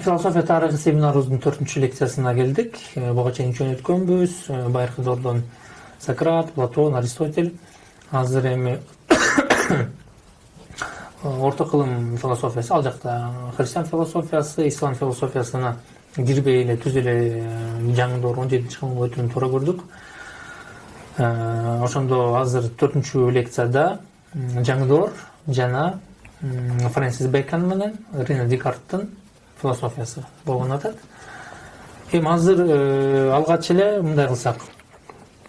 философия тарыхы семинарыбыздын төртүнчү лекциясына келдик. Буга чейин үч өткөнбүз байыркы доордон сократ платон аристотель. Азыр эми орто кылым философиясы ал жакта христиан философиясы ислам философиясына кирбей эле түз эле жаңы он жетинчи кылымга өтүүнү туура көрдүк. Ошондо азыр төртүнчү лекцияда жаңы доор жана фрэнсис бэкон менен рене декарттын философиясы болгон атат эми азыр алгач эле мындай кылсак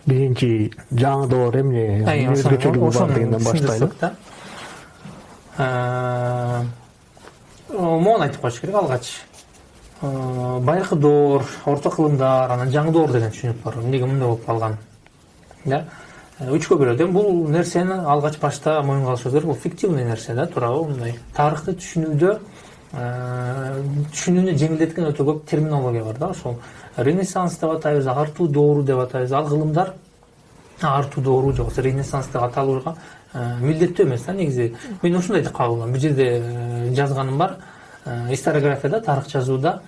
биринчи жаңы доор эмне? Өзгөчөлүгү бар дегенден баштайлы могуну айтып коюш керек алгач байыркы доор орто кылымдар анан жаңы доор деген түшүнүк бар. Эмнеге мындай болуп калган да? Үчкө бөлөт эми бул нерсени алгач башта моюнга алышыбыз керек. Бул фиктивный нерсе да туурабы мындай тарыхты түшүнүүдө түшүнүүнү жеңилдеткен өтө көп терминология бар да ошол ренессанс деп атайбыз артуу доору деп атайбыз ал кылымдар артуу доору же болбосо ренессанс деп аталууга милдеттүү эмес да негизи мен ушундай деп алам бир жерде жазганым бар историографияда тарых жазууда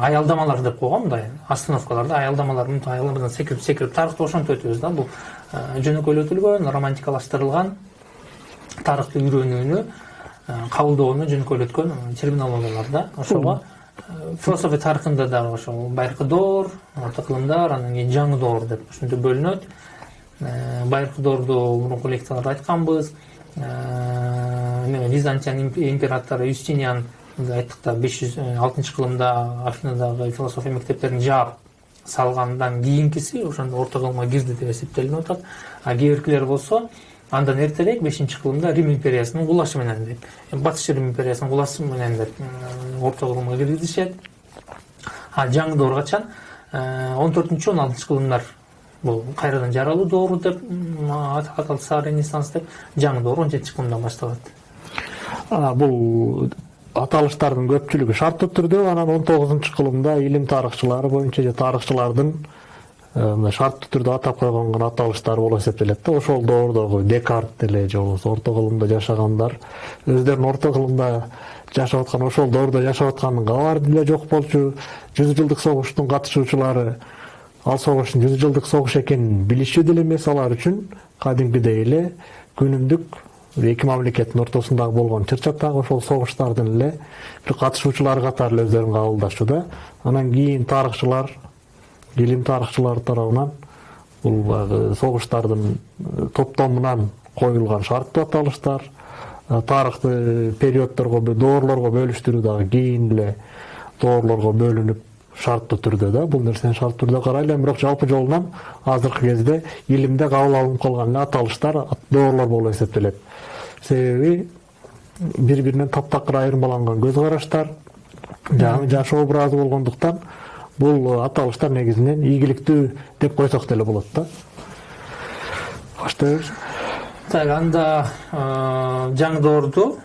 аялдамалар деп койгон мындай остановкалар да аялдамалар мынтип аялдамадан секирип секирип тарыхты ошентип өтөбүз да бул жөнөкөйлөтүлгөн романтикалаштырылган тарыхты үйрөнүүнү кабылдоону жөнөкөйлөткөн терминологиялар да ошого философия тарыхында дагы ошол байыркы доор орто кылымдар анан кийин жаңы доор деп ушинтип бөлүнөт. Байыркы доорду мурунку лекцияларда айтканбыз. Византиян императору юстиниан айттык да беш жүз алтынчы кылымда афинадагы философия мектептерин жаап салгандан кийинкиси ошондо орто кылымга кирди деп эсептелинип атат. А кээ биркилер болсо андан эртерээк бешинчи кылымда рим империясынын кулашы менен деп батыш рим империясынын кулашы менен деп орто кылымга киргизишет а жаңы доор качан он төртүнчү он алтынчы кылымдар бул кайрадан жаралуу доору деп аталса ренессанс деп жаңы доор он жетинчи кылымдан башталат. Бул аталыштардын көпчүлүгү шарттуу түрдө анан он тогузунчу кылымда илим тарыхчылары боюнча же тарыхчылардын мындай шарттуу түрдө атап койгон гана аталыштар болуп эсептелет да ошол доордогу декарт деле же болбосо орто кылымда жашагандар өздөрүн орто кылымда жашап аткан ошол доордо жашап атканын кабары деле жок болчу. Жүз жылдык согуштун катышуучулары ал согуштун жүз жылдык согуш экенин билишчү деле эмес. Алар үчүн кадимкидей эле күнүмдүк эки мамлекеттин ортосундагы болгон чыр ошол согуштардын эле бир катышуучулары катары эле өздөрүн кабылдашчу да анан кийин тарыхчылар илим тарыхчылары тарабынан бул баягы согуштардын топтомунан коюлган шарттуу аталыштар тарыхты периоддорго доорлорго бөлүштүрүү дагы кийин эле доорлорго бөлүнүп шарттуу түрдө да? Бул нерсени шарттуу түрдө карайлы бирок жалпы жолунан азыркы кезде илимде кабыл алынып калган аталыштар доорлор болуп эсептелет себеби бири биринен таптакыр айырмаланган көз караштар жашоо образы болгондуктан бул аталыштар негизинен ийгиликтүү деп койсок деле болот да. Баштайбыз так анда жаңы доорду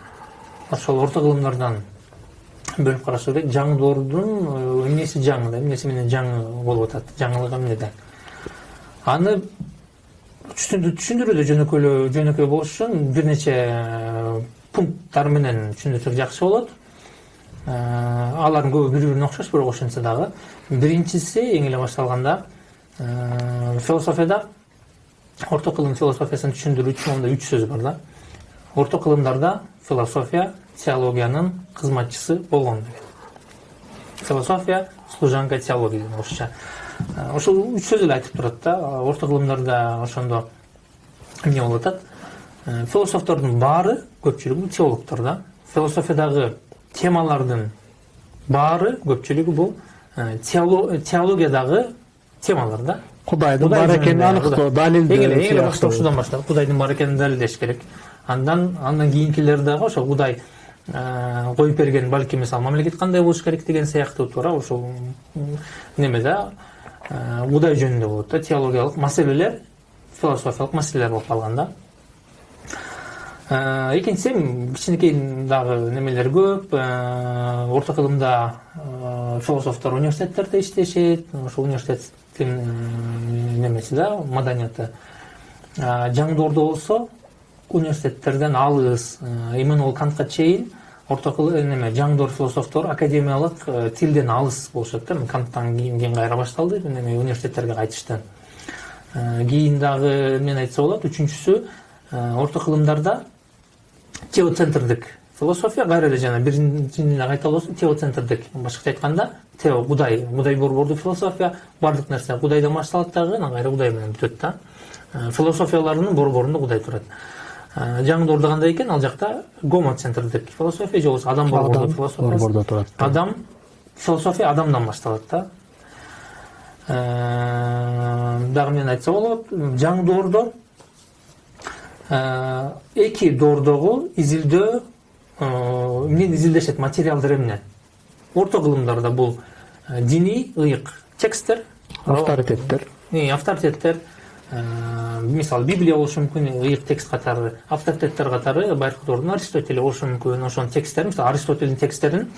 ошол орто кылымдардан бөлүп карашы керек. Жаңы доордун эмнеси жаңы да эмнеси менен жаңы болуп атат жаңылык эмнеде аны түшүндүрүүдө жөнөкөй болуш үчүн бир нече пункттар менен түшүндүрсөк жакшы болот алардын көбү бири бирине окшош бирок ошентсе дагы биринчиси эң эле башталганда философияда орто кылым философиясын түшүндүрүү үчүн мондай үч сөз бар да. Орто кылымдарда философия теологиянын кызматчысы болгон деген философия служанка теологии деген орусча ошол үч сөз эле айтып турат да. Орто кылымдарда ошондо эмне болуп атат? Философтордун баары көпчүлүгү теологдор да. Философиядагы темалардын баары көпчүлүгү бул теологиядагы темалар да. Кудайдын бар эң эле башта ушудан баштап кудайдын бар экенин далилдеш керек. Андан андан кийинкилер дагы ошо кудай коюп берген балки мисалы мамлекет кандай болуш керек деген сыяктуу туура ошол неме да кудай жөнүндө болот да теологиялык маселелер философиялык маселелер болуп калган да. Экинчиси эми кичинекей дагы немелер көп. Орто кылымда философтор университеттерде иштешет ошол университеттин немеси да маданияты жаңы доордо болсо университеттерден алыс. Иммануэл кантка чейин орто неме жаңдор философтор академиялык э, тилден алыс болушат да канттан кийин кайра башталды неме университеттерге кайтышты Э, кийин дагы эмнени айтса болот үчүнчүсү э, орто кылымдарда теоцентрдик философия жана биринчини эле кайталоо болсун теоцентрдик башкача айтканда тео кудай кудай борбордуу философия баардык нерсе кудайдан башталат дагы анан кайра кудай менен бүтөт да. Э, философияларынын борборунда кудай турат Э, жаңдоордо кандай экен ал жакта гомоцентрдик философия же болбосо адам борбордуу Адам философия. Турат. адам философия адамдан башталат да. Э, дагы эмнени айтса болот жаңы доордо эки доордогу изилдөө э, эмнени изилдешет материалдар эмне. Орто кылымдарда бул э, диний ыйык тексттер авторитеттер. И авторитеттер э, мисалы библия болушу мүмкүн ыйык текст катары авторитеттер катары байыркы доордун аристотель болушу мүмкүн ошонун тексттерин мисалы аристотельдин тексттерин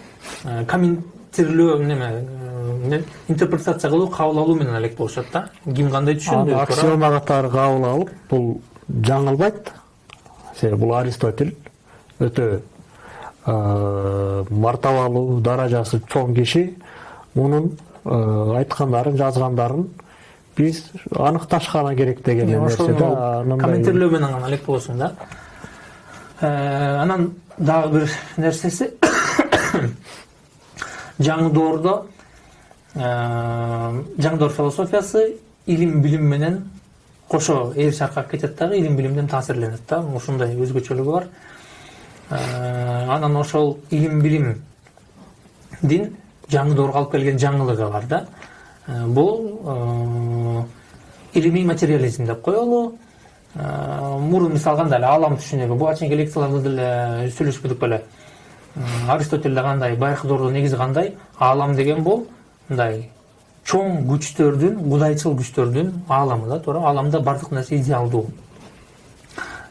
э, комментирлөө неме э, интерпретация кылуу кабыл алуу менен элек болушат да. Ким кандай түшүндү аксиома катары кабыл алып бул жаңылбайт. Себеби бул аристотель өтө э, мартабалуу даражасы чоң киши мунун айткандарын жазгандарын биз аныкташкана керек деген нерсе да комментирлөө менен гана элек болосуң да. Э, анан дагы бир нерсеси жаңы доордо э, жаңы доор философиясы илим билим менен кошо ээр чаркап кетет дагы илим билимден таасирленет да. Ушундай өзгөчөлүгү бар. Э, анан ошол илим билимдин жаңы алып келген жаңылыгы бар да. Э, бул э, илимий материализм деп коелу. Мурун мисалы кандай эле аалам түшүнүгү буга чейинки лекцияларда деле сүйлөшпөдүк беле. М, аристотельде кандай байыркы доордо негизи кандай аалам деген бул мындай чоң күчтөрдүн кудайчыл күчтөрдүн ааламы да туура. Ааламда баардык нерсе идеалдуу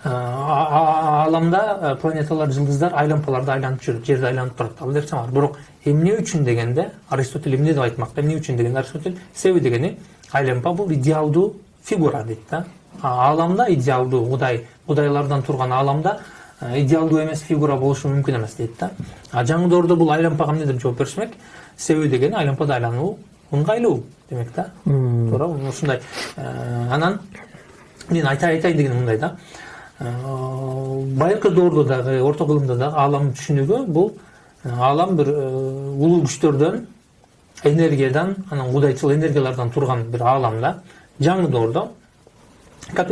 Э, ааламда э, планеталар жылдыздар айлампаларда айланып жүрүп жерди айланып турат ал нерсе бар бирок эмне үчүн дегенде аристотель эмне деп айтмак эмне үчүн дегенде? Аристотель себеби дегени айлампа бул идеалдуу фигура дейт да. Ааламда идеалдуу кудай кудайлардан турган ааламда э, идеалдуу эмес фигура болушу мүмкүн эмес дейт да. А жаңы доордо бул айлампага эмне деп жооп беришмек себеби дегени айлампада айлануу ыңгайлуу демек да? Туура ушундай Э, анан мен айта айтайын дегеним мындай да. Э, байыркы доордо дагы орто кылымда дагы ааламдын түшүнүгү бул аалам бир э, улуу күчтөрдөн энергиядан анан кудайчыл энергиялардан турган бир аалам да. Жаңы доордо.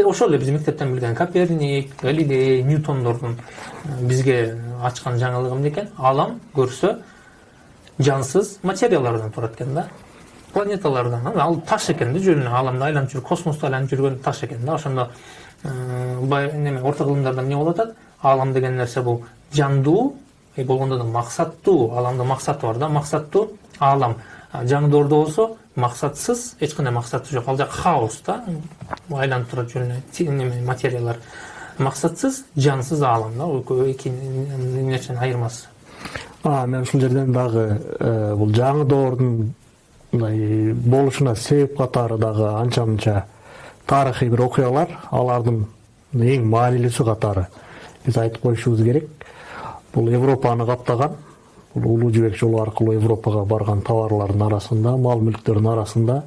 Ошол эле биз мектептен билген коперник галилей ньютондордун бизге ачкан жаңылыгы эмне экен. Аалам көрсө жансыз материялардан турат экен да. Планеталардан ал таш экен да жөн эле ааламда айланып жүрүп космосто айланып жүргөн таш экен да? Ошондо э, неме орто кылымдарда эмне болуп атат? Аалам деген нерсе бул жандуу э, болгондо да максаттуу ааламда максаты бар да? Максаттуу аалам А жаңы доордо болсо максатсыз эч кандай максаты жок. Ал жак хаос да? Айланып турат жөн эле материялар. Максатсыз жансыз аалам да? Эки нерсенин айырмасы мен ушул жерден дагы э, бул жаңы доордун мындай болушуна себеп катары дагы анча мынча тарыхый бир окуялар алардын эң маанилүүсү катары биз айтып коюшубуз керек. Бул европаны каптаган бул улуу жибек жолу аркылуу европага барган товарлардын арасында мал мүлктөрдүн арасында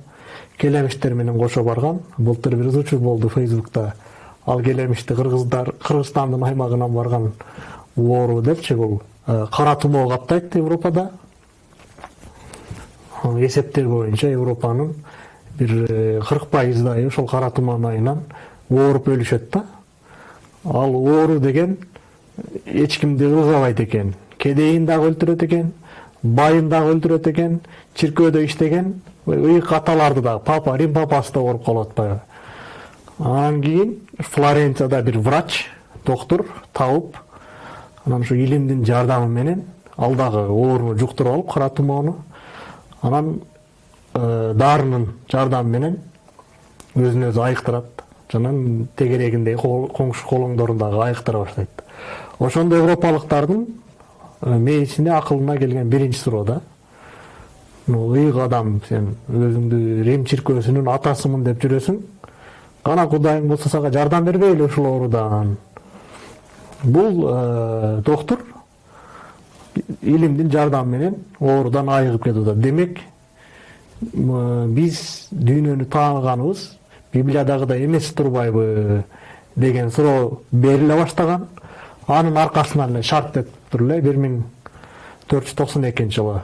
келемиштер менен кошо барган былтыр бир ызычуу болду фейсбукта. Ал келемишти кыргыздар кыргызстандын аймагынан барган оору депчи бул кара тумоо каптайт европада. Эсептер боюнча европанын бир кырк пайыздай ошол кара туман айынан ооруп өлүшөт да ал оору деген эч кимди ылгабайт экен кедейин дагы өлтүрөт экен байын дагы өлтүрөт экен чиркөөдө иштеген ыйык аталарды дагы папа рим папасы да ооруп калып атпайбы анан кийин флоренцияда бир врач доктур табып анан ушу илимдин жардамы менен ал дагы ооруну жуктуруп алып кара тумоону анан дарынын жардамы менен өзүн өзү айыктырат жана тегерегиндеги коңшу колоңдорун дагы айыктыра баштайт ошондо европалыктардын мээсине акылына келген биринчи суроо да ыйык адам сен өзүңдү рим чиркөөсүнүн атасымын деп жүрөсүң кана кудайың болсо сага жардам бербейли ушул оорудан бул доктур илимдин жардамы менен оорудан айыгып кетип атат демек биз дүйнөнү тааныганыбыз библиядагыдай эмес турбайбы деген суроо бериле баштаган анын аркасынан эле шарт деп тур эле бир миң төрт жүз токсон экинчи жылы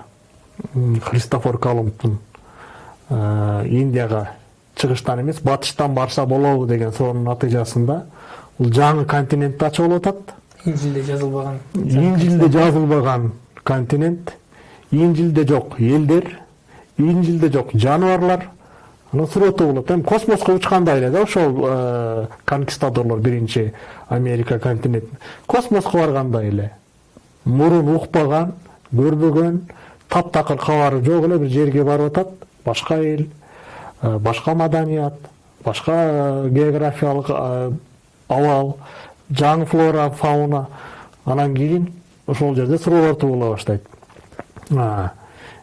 христофор колумбдун индияга чыгыштан эмес батыштан барса болобу деген суроонун натыйжасында бул жаңы континентти ачып алып атат инжилде жазылбаган инжилде жазылбаган континент инжилде жок элдер инжилде жок жаныбарлар анан сурооту болот эми космоско учкандай эле да ошол конкистадорлор биринчи америка континент космоско баргандай эле мурун укпаган көрбөгөн таптакыр кабары жок эле бир жерге барып атат башка эл башка маданият башка географиялык абал жаңы флора фауна. Анан кийин ошол жерде суроолор боло баштайт.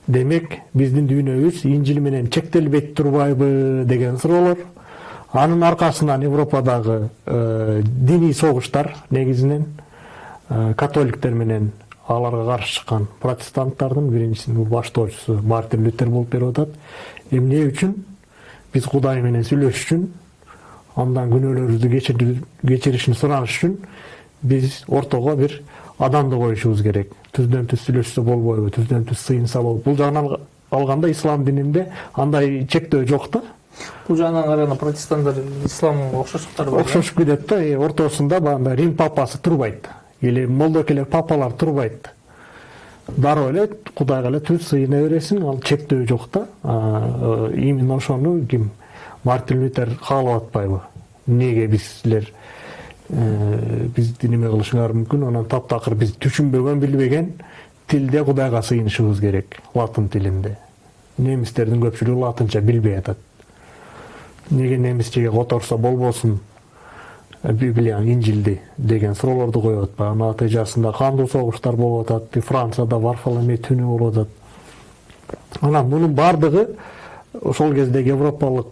Демек биздин дүйнөбүз инжил менен чектелбейт турбайбы деген суроолор анын аркасынан европадагы э, диний согуштар негизинен э, католиктер менен аларга каршы чыккан протестанттардын биринчисинин баштоочусу мартин лютер болуп берип атат. Эмне үчүн? Биз кудай менен сүйлөшүш үчүн андан күнөөлөрүбүздү кечир- кечиришин сураныш үчүн биз ортого бир адамды коюшубуз керек түздөн түз сүйлөшсө болбойбу түздөн түз сыйынса болбойбу бул жагынан алг- алганда ислам дининде андай чектөө жок да бул жагынан караганда протестанттар исламга окшоштуктар бар окшошуп кетет да ортосунда баягындай рим папасы турбайт или молдокелер папалар турбайт дароо эле кудайга эле түз сыйына бересиң ал чектөө жок да именно ошону ким мартин лютер каалап атпайбы эмнеге биз силер бизди неме кылышыңар мүмкүн анан таптакыр биз түшүнбөгөн билбеген тилде кудайга сыйынышыбыз керек латын тилинде немистердин көпчүлүгү латынча билбей атат неге немисчеге которсо болбосун библияны инжилди деген суроолорду коюп атпайбы натыйжасында кандуу согуштар болуп атат францияда варфоломей түнү болуп атат анан мунун баардыгы ошол кездеги европалык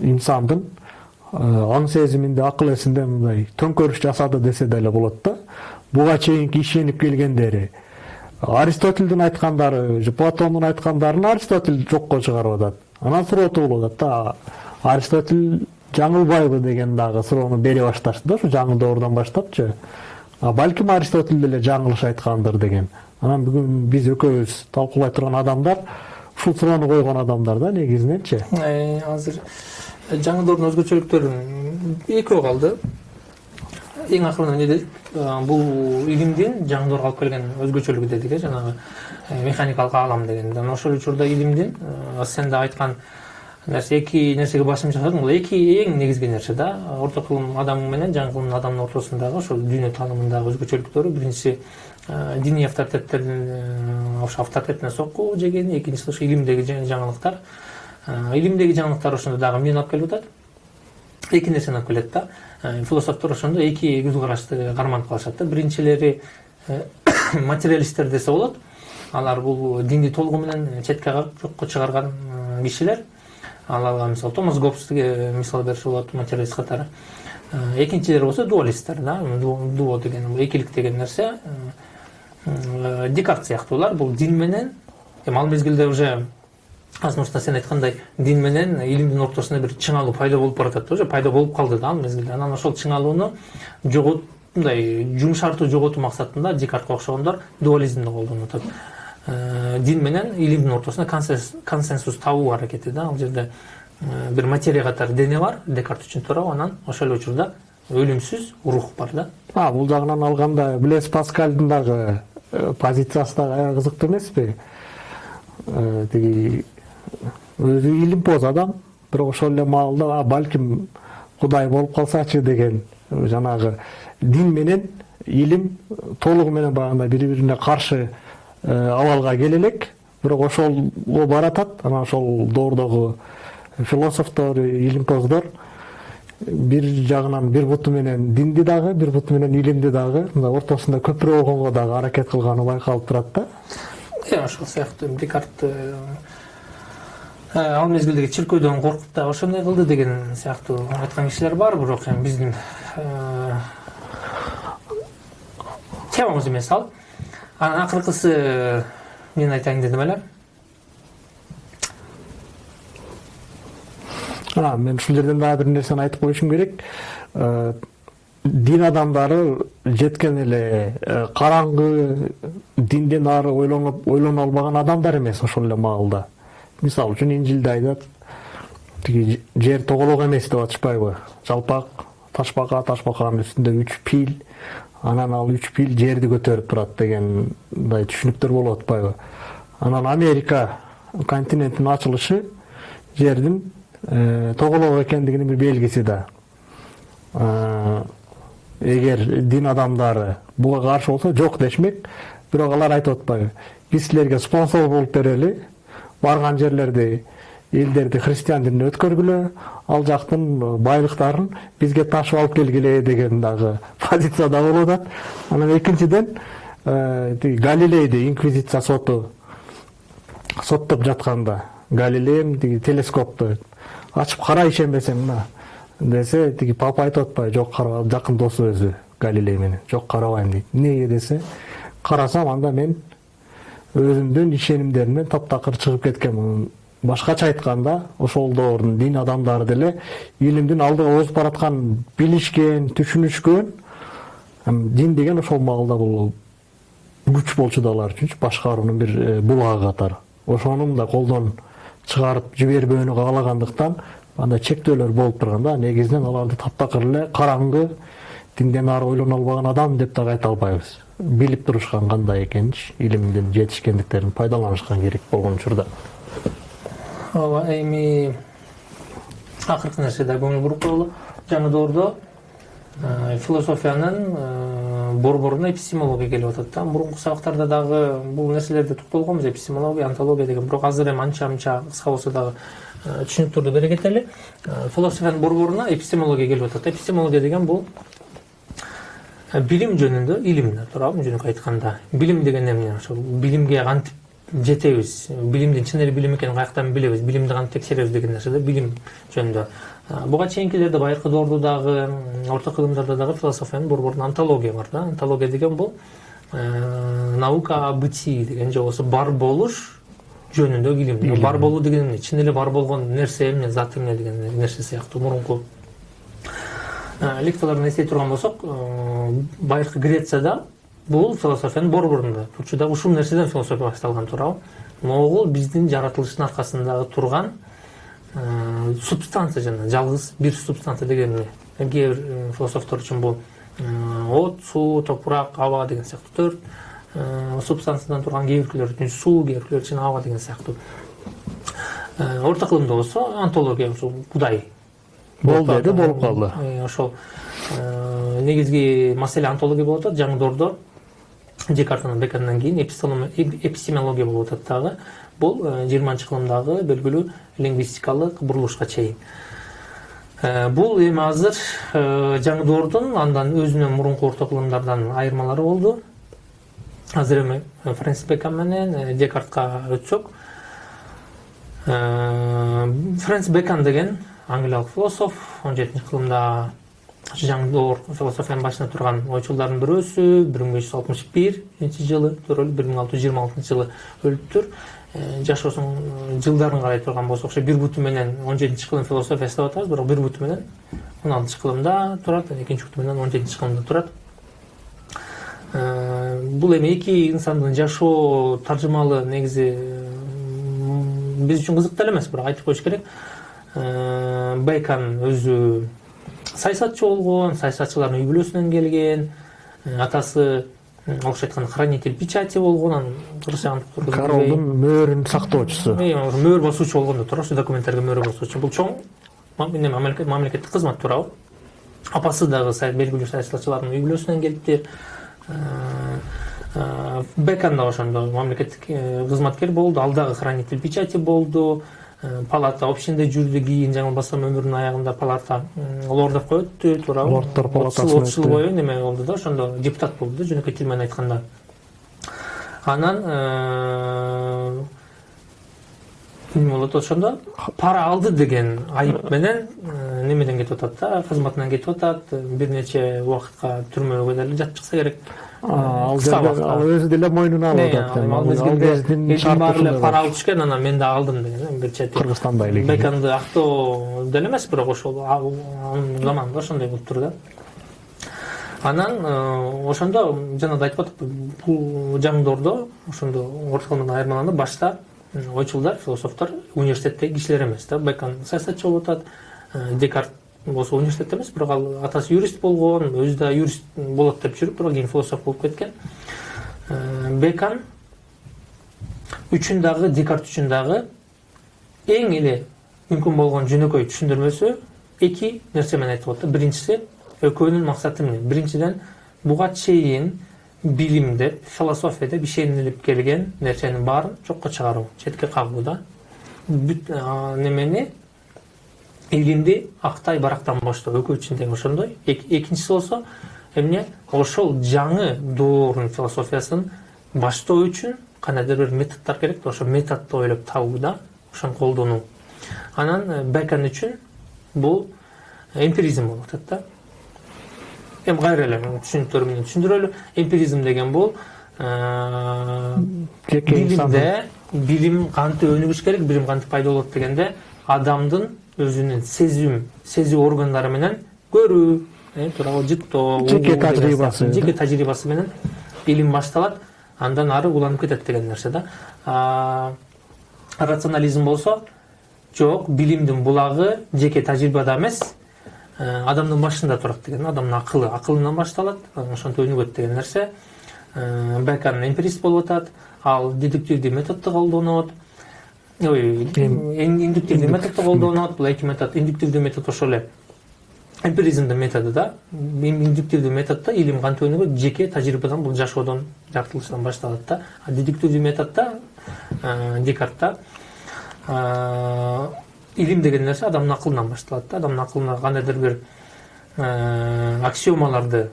инсандын э, аң сезиминде акыл эсинде мындай төңкөрүш жасады десе деле болот да. Буга чейинки ишенип келгендери аристотельдин айткандары платондун айткандарын аристотель жокко чыгарып атат. Анан сурооту болуп атат да. Аристотель жаңылбайбы деген дагы суроону бере башташты да ушу жаңы доордон баштапчы. А балким аристотель деле жаңылыш айткандыр деген. Анан бүгүн биз экөөбүз талкуулай турган адамдар ушул суроону койгон адамдар да негизиненчи Э, азыр жаңы доордун өзгөчөлүктөрү экөө калды эң акырында эмне дедик Э, бул илимдин жаңы доорго алып келген өзгөчөлүгү дедик э жанагы механикалык аалам дегенде анан ошол учурда илимдин сен да айткан нерсе эки нерсеге басым жасадың бул эки эң негизги нерсе да. Орто кылым адамы менен жаңы кылым адамдын ортосундагы ошол дүйнө таанымындагы өзгөчөлүктөрү биринчиси э, диний авторитеттердин э, ошо авторитетине сокку жегени экинчиси ошо илимдеги жа- жаңылыктар илимдеги жаңылыктар ошондо дагы эмнени алып келип атат эки нерсени алып келет да Э, философтор ошондо эки көз карашты карманып калышат да биринчилери э, материалисттер десе болот алар бул динди толугу менен четке кагып жокко чыгарган э, кишилер. Аларга мисалы томас гоббсти мисал берсе болот материалист катары Э, экинчилери болсо дуалисттер да Ду- дуо деген бул экилик деген нерсе э, э, декарт сыяктуулар бул дин менен эми ал мезгилде уже азмурста сен айткандай дин менен илимдин ортосунда бир чыңалуу пайда болуп баратат да уже пайда болуп калды да ал мезгилде. Анан ошол чыңалууну жогот мындай жумшартуу жоготуу максатында декартка окшогондор дуализмди колдонуп атат Э, дин менен илимдин ортосунда консенс- консенсус табуу аракети да ал жерде э, бир материя катары дене бар декарт үчүн туурабы анан ошол эле учурда өлүмсүз рух бар да. А бул жагынан алганда блес паскальдын дагы э, позициясы дагы аябай кызыктуу эмеспи? Тиги өзү илимпоз адам бирок ошол эле маалда балким кудай болуп калсачы деген жанагы дин менен илим толугу менен баягындай бири бирине каршы э, абалга келе элек бирок ошолго баратат анан ошол доордогу философтор илимпоздор бир жагынан бир буту менен динди дагы бир буту менен илимди дагы мындай ортосунда көпүрө болгонго дагы аракет кылганы байкалып турат да. Э, ошол сыяктуу декарт э, ал мезгилдеги чиркөөдөн коркуп дагы ошондой кылды деген сыяктуу айткан кишилер бар бирок эми биздин э, темабыз эмес ал. Анан акыркысы мен айтайын дедим эле. Мен ушул жерден дагы бир нерсени айтып коюшум керек. Э, дин адамдары жеткен эле э, караңгы динден ары ойлоно албаган адамдар эмес ошол эле маалда. Мисалы үчүн инжилде айтат тиги жер тоголок эмес деп атышпайбы. Жалпак ташбака ташбаканын үстүндө үч пил анан ал үч пил жерди көтөрүп турат дегендай түшүнүктөр болуп атпайбы. Анан америка континентинин ачылышы жердин э, тоголок экендигинин бир белгиси да. Э, эгер дин адамдары буга каршы болсо жок дешмек бирок алар айтып атпайбы. Биз силерге спонсор болуп берели барган жерлерди элдерди христиан динине өткөргүлө ал жактын байлыктарын бизге ташып алып келгиле деген дагы позицияда болуп атат. Анан экинчиден э, тиги галилейди инквизиция соту соттоп жатканда галилеем тиги телескопту ачып кара ишенбесең мына десе тиги папа айтып атпайбы жок карабам жакын досу өзү галилей менен жок карабайм дейт. Эмнеге десе карасам анда мен өзүмдүн ишенимдеримден таптакыр чыгып кеткенмин башкача айтканда ошол доордун дин адамдары деле илимдин алдыга озуп баратканын билишкен түшүнүшкөн дин деген ошол маалда бул күч болчу да алар үчүнчү башкаруунун бир булагы катары ошонун да колдон чыгарып жибербөөнү каалагандыктан андай чектөөлөр болуп турганда негизинен аларды таптакыр эле караңгы динден ары ойлоно албаган адам деп дагы айта албайбыз. Билип турушкан кандай экенинчи илимдин жетишкендиктерин пайдаланышкан керек болгон учурда. Ооба эми акыркы нерсе да көңүл буруп коелу жаңы доордо философиянын борборуна эпистемология келип атат да. Мурунку сабактарда дагы бул нерселерде токтолгонбуз эпистемология антология деген. Бирок азыр эми анча мынча кыска болсо дагы түшүнүктөрдү бере кетели. Философиянын борборуна эпистемология келип атат. Эпистемология деген бул билим жөнүндө илим туурабы жөнөкөй айтканда билим деген эмне ошол билимге кантип жетебиз билимдин чын эле билим экенин каяктан билебиз билимди кантип текшеребиз деген нерсе да билим жөнүндө буга чейинкилерде байыркы доордо дагы орто кылымдарда дагы философиянын борборунда антология бар да антология деген бул наука о бытии деген же болбосо бар болуш жөнүндөгү илим бар болуу деген эмне чын эле бар болгон нерсе эмне зат эмне деген нерсе сыяктуу мурунку лекциялардан эстей турган болсок байыркы грецияда бул философиянын борборунда турчу да ушул нерседен философия башталган туурабы могул биздин жаратылыштын аркасындагы турган субстанция жана жалгыз бир субстанция деген эмне кээ бир философтор үчүн бул от суу топурак аба деген сыяктуу төрт субстанциядан турган кээ биркилер үчүн суу кээ биркилер үчүн аба деген сыяктуу орто кылымда болсо антология ушул кудай. Болду эди болуп калды ошол негизги маселе антология болуп атат жаңы доордо декартанан бекандан кийин эпистемология болуп атат дагы бул жыйырманчы кылымдагы белгилүү лингвистикалык бурулушка чейин бул эми азыр жаңы доордун андан өзүнөн мурунку орто кылымдардан айырмалары болду азыр эми фрэнсис бекон менен декартка өтсөк фрэнсис бекон деген англиялык философ он жетинчи кылымда жаңы доор философиянын башында турган ойчулдардын бирөөсү бир миң беш жүз алтымыш биринчи жылы төрөлүп бир миң алты жүз жыйырма алтынчы жылы өлүптүр жашоосунун жылдарын карай турган болсок ошо бир буту менен он жетинчи кылым философиясы деп атабыз бирок бир буту менен он алтынчы кылымда турат экинчи буту менен он жетинчи кылымда турат бул эми эки инсандын жашоо таржымалы негизи биз үчүн кызык деле эмес бирок айтып коюш керек. Бейкон өзү саясатчы болгон саясатчылардын үй бүлөсүнөн келген атасы орусча айтканда хранитель печати болгон анан кыргызча королдун мөөрүн сактоочусу. Мөөр басуучу болгон да туура ошо документтерге мөөр басуучу. Бул чоң мамлекеттик кызмат туурабы. Апасы дагы белгилүү саясатчылардын үй бүлөсүнөн келиптир. Бекон дагы ошондо мамлекеттик кызматкер болду ал дагы хранитель печати болду палата общинде жүрдү кийин жаңылбасам өмүрүнүн аягында палата лордовго өттү туурабы. Лорддор палатасына отуз жыл бою неме болду да ошондо депутат болду да жөнөкөй тил менен айтканда. Анан эмне болот ошондо пара алды деген айып менен немеден кетип атат да кызматынан кетип атат бир нече убакытка түрмөгө деле жатып чыкса керек ал ал өзү деле мойнуна алып атат ал мезгилде баары эле пара алып түшкөн анан мен да алдым деген бир чети кыргызстанда эле беканды актоо деле эмес бирок ошол анын заманында ошондой болуп тур да анан ошондо жана да айтып атып бул жаңдоордо ошондо кылымынан айырмаланып башта м, ойчулдар философтор университеттеги кишилер эмес да бекон саясатчы болуп атат э, декарт болсо университетте эмес бирок ал атасы юрист болгон өзү да юрист болот деп жүрүп бирок кийин философ болуп кеткен. Э, бекон үчүн дагы декарт үчүн дагы эң эле мүмкүн болгон жөнөкөй түшүндүрмөсү эки нерсе менен айтып атат биринчиси экөөнүн максаты эмне биринчиден буга чейин билим деп философия деп ишенилип келген нерсенин баарын жокко чыгаруу четке кагуу да бүт немени илимди актай барактан баштоо экөө үчүн тең ошондой Эк- экинчиси болсо эмне ошол жаңы доордун философиясын баштоо үчүн кандайдыр бир методдор керек да ошол методду ойлоп табуу да ошону колдонуу анан бекон үчүн бул эмпиризм болуп атат да эми кайра эле түшүнүктөр менен түшүндүрөлү эмпиризм деген бул жеке билимде билим кантип өнүгүш керек билим кантип пайда болот дегенде адамдын өзүнүн сезим сезүү органдары менен көрүү туурабы жыттоо Жеке тажрыйбасы, жеке тажрыйбасы менен илим башталат андан ары уланып кетет деген нерсе да рационализм болсо жок билимдин булагы жеке тажрыйбада эмес адамдын башында турат деген адамдын акылы акылынан башталат анан ошентип өнүгөт деген нерсе. Э, бекон эмпирист болуп атат ал дедуктивдүү методду колдонот. Ой ин- индуктивдүү методду колдонот бул эки метод. Индуктивдүү метод ошол эле. Эмпиризмдин методу да. Ин- индуктивдүү методдо илим кантип өнүгөт? Жеке тажрыйбадан бул жашоодон жаратылыштан башталат да. А дедуктивдүү методдо э, декартта э, илим деген нерсе адамдын акылынан башталат да адамдын акылына кандайдыр бир э, аксиомаларды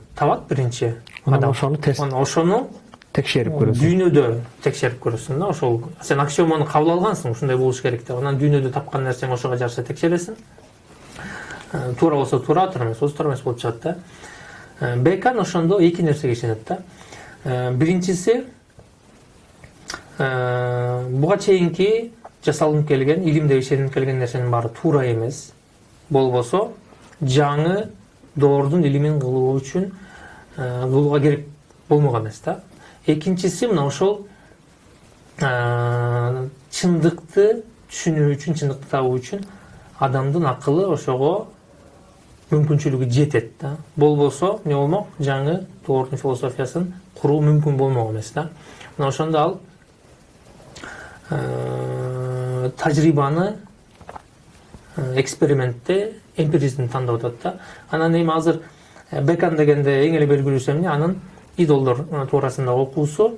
биринчи анан адам тест анан ошону текшерип көрөсүң дүйнөдө текшерип көрөсүң да ошол сен аксиоманы кабыл алгансың ушундай болуш керек деп анан дүйнөдө тапкан нерсең ошого жараша текшересиң Э, туура болсо туура туура эмес болсо туура эмес болуп чыгат да Э, бекон ошондо эки нерсеге ишенет да Э, биринчиси э, буга чейинки жасалынып келген илимде ишенип келген нерсенин баары туура эмес болбосо жаңы доордун илимин кылуу үчүн э, кылууга керек болмок эмес да экинчиси мына ошол э, чындыкты түшүнүү үчүн чындыкты табуу үчүн адамдын акылы ошого мүмкүнчүлүгү жетет да болбосо эмне болмок жаңы доордун философиясын куруу мүмкүн болмок эмес да мына ошондо ал э, тажрыйбаны экспериментте эмпиризмди тандап атат да анан эми азыр бекон дегенде эң эле белгилүүсү эмне анын идолдор туурасында окуусу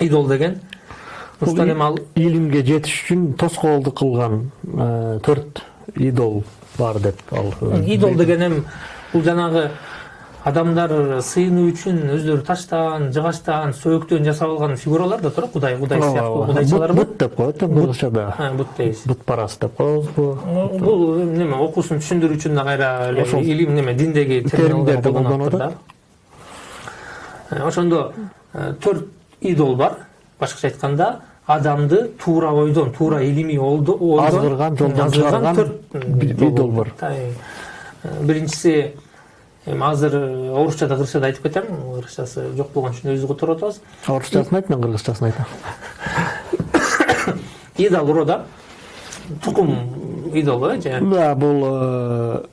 идол деген ушундан эми ал илимге жетиш үчүн тоскоолдук кылган төрт идол бар деп ал идол деген эми бул жанагы адамдар сыйынуу үчүн өздөрү таштан жыгачтан сөөктөн жасап алган фигуралар да туурабы кудай кудай сыяктуу кудайчалар бут деп коет кыргызчада бут дейбиз бут парасы деп коебузбу бул неме окуусун түшүндүрүү үчүн да кайра эле илим неме диндеги терминдерди колдонуп Э, ошондо төрт идол бар. Башкача айтканда адамды туура ойдон туура илимий ойдон Азгырган, жолдон чыгарган төрт идол бар. Биринчиси эми азыр э, орусчада кыргызчада айтып кетем кыргызчасы жок болгон үчүн өзүбүз которуп атабыз орусчасын айт мен кыргызчасын айтам идол уро да тукум идолу э же да бул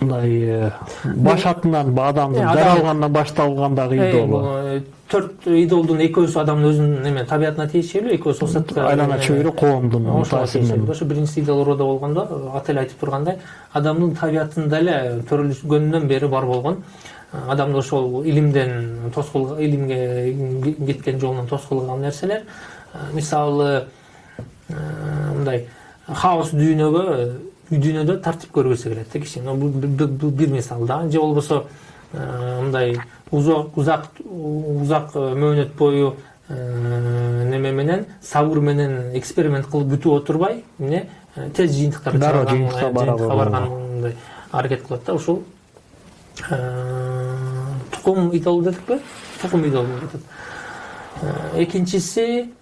мындай баш атынан адамдын адам- жаралганынан башталгандагы э, төрт идолдун экөөсү адамдын өзүнүн неме табиятына тиешелүү экөөсү окшот айлана чөйрө коомдун таасиринен ошо биринчи идол уроодо болгондо аты эле айтып тургандай адамдын табиятында эле төрөлгөндөн бери бар болгон адамды ошол илимден тоскул илимге кеткен жолунан тоскул кылган нерселер мисалы мындай хаос дүйнөгө үй дүйнөдө тартип көргүсү келет да киши бул бир мисал да же болбосо мындай узак узак мөөнөт бою неме менен сабыр менен эксперимент кылып күтүп отурбай эмне тез жыйынтыктарды Дароо жыйынтыкка барган мындай аракет кылат да ушул тукум идол дедикпи тукум идол деп атат экинчиси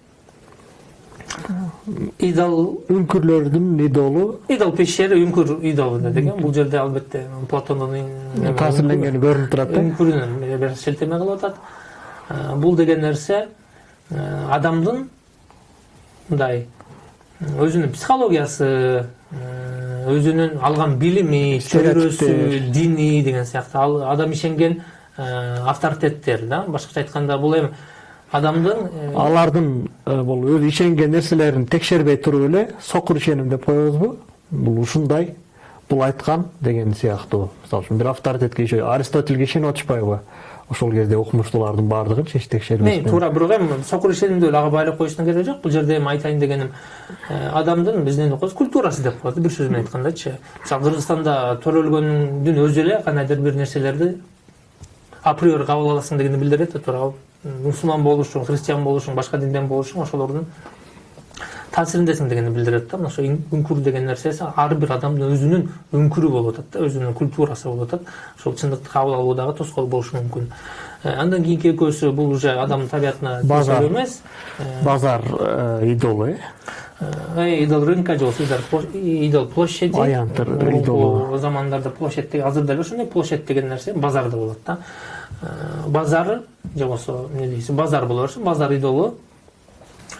идол үңкүрлөрдүн идолу идол пещери үңкүр идолу дедик э бул жерде албетте платондун таасирленгени көрүнүп турат да үңкүрүнөн бир шелтеме кылып атат бул деген нерсе адамдын мындай өзүнүн психологиясы өзүнүн алган билими чөйрөсү дини деген сыяктуу ал адам ишенген авторитеттер да башкача айтканда бул эми адамдын алардын бул өзү ишенген нерселерин текшербей туруп эле сокур ишеним деп коебузбу бул ушундай бул айткан деген сыяктуу мисалы үчүн бир авторитетке ишенип аристотельге ишенип атышпайбы ошол кезде окумуштуулардын баардыгын эч Мен текшербестен туура бирок эми сокур ишенимди эле ага байлап коюштун кереги жок бул жерде эми айтайын дегеним адамдын биз эмне деп коебуз культурасы деп коебуз бир сөз менен айткандачы мисалы кыргызстанда төрөлгөндүн өзү эле кандайдыр бир нерселерди априори кабыл аласың дегенди билдирет да туура мусулман болушуң христиан болушуң башка динден болушуң ошолордун таасириндесиң дегенди билдирет да. Мына ошо үңкүр деген нерсеси ар бир адамдын өзүнүн үңкүрү болуп атат да өзүнүн культурасы болуп атат. Ошол чындыкты кабыл алуудагы тоскоол болушу мүмкүн. Э, андан кийинки экөөсү бул уже адамдын табиятына Базар. эмес. Э, базар идолу э э, идол рынка же болбосо идол площ- идол площади. Аянтыр идолу. замандарда площадь деген азыр дагы ошондой площадь деген нерсе базарда болот да. Базар же болбосо эмне дейсиз базар боло берсин базар идолу.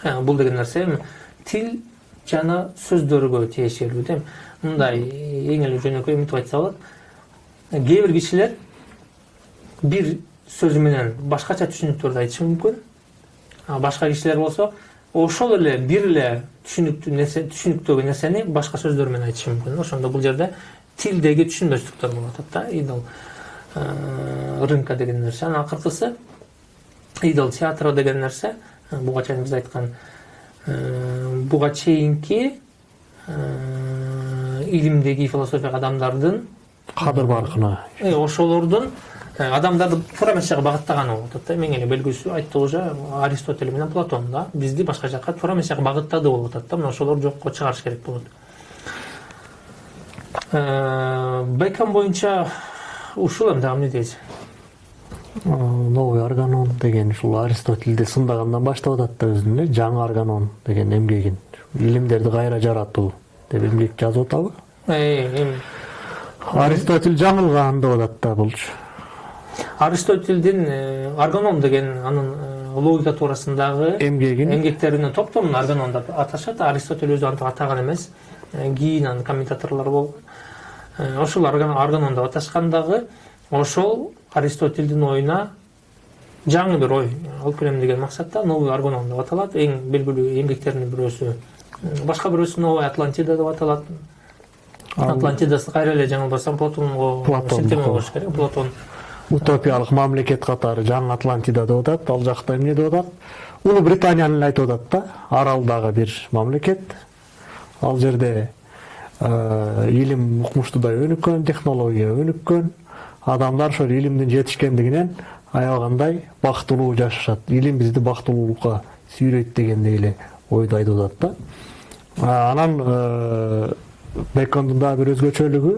Э, бул деген нерсе эми тил жана сөздөргө тиешелүү да эми мындай эң эле жөнөкөй мынтип айтса болот Э, кээ бир кишилер бир сөзү менен башкача түшүнүктөрдү айтышы мүмкүн башка кишилер болсо ошол эле бир эле нерсе түшүнүктөгү нерсени башка сөздөр менен айтышы мүмкүн ошондо бул жерде тилдеги түшүнбөстүктөр болуп атат да идол. э, рынка деген нерсе анан акыркысы идол театры деген нерсе э, буга чейин биз айткан э, буга чейинки э, илимдеги философия адамдардын кадыр баркына Э, ошолордун э, адамдарды туура эмес жака багыттаганы болуп атат да. Эң эле белгилүүсү айттык уже аристотель менен платон да. Бизди башка жака туура эмес жака багыттады болуп атат да. Мына ошолорду жокко чыгарыш керек болот Э, бекон боюнча ушул эми дагы эмне Э, новый органон деген ушул аристотельди сындагандан баштап атат да өзүнүн э, жаңы органон деген эмгегин. Илимдерди кайра жаратуу деп эмгек жазып атабы? Э, эми. Аристотель жаңылган деп атат да булчу аристотельдин э, аргоном деген анын э, логика туурасындагы эмгегин. эмгектеринин топтомун аргонон деп аташат. Аристотель өзү антип атаган эмес. Э, кийин анын комментаторлору болгон Э, ошол аргон аргонон деп аташкан дагы ошол аристотельдин оюна жаңы бир ой алып келем деген максатта новый аргонон деп аталат. Эң белгилүү эмгектеринин бирөөсү Э, башка бирөөсү новая атлантида деп аталат. Атлантидасы кайра эле жаңылбасам платонго Платон. шилтеме болуш керек. Платон. Утопиялык мамлекет катары жаңы атлантида деп атат ал жакта эмне деп атат? Улуу британияны эле айтып атат да аралдагы бир мамлекет. Ал жерде э, илим укмуштуудай өнүккөн технология өнүккөн. Адамдар ошол илимдин жетишкендигинен аябагандай бактылуу жашашат. Илим бизди бактылуулукка сүйрөйт дегендей эле ойду айтып атат да. А, анан э, бекондун дагы бир өзгөчөлүгү